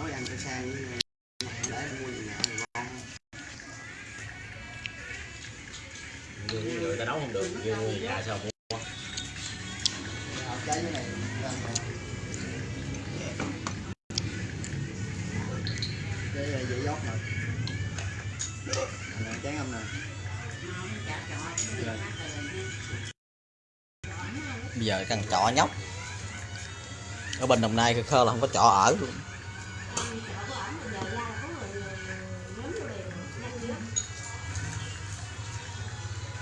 nói ăn cho sang với để mua gì nè ngon người ta nấu không được kêu mua nhà sao mua? Cái này cái dễ nè. Nè chén âm nè. Rồi. bây giờ cần trọ nhóc. Ở bên đồng nai khơ là không có trọ ở luôn ăn chợ của ổng rồi về ra.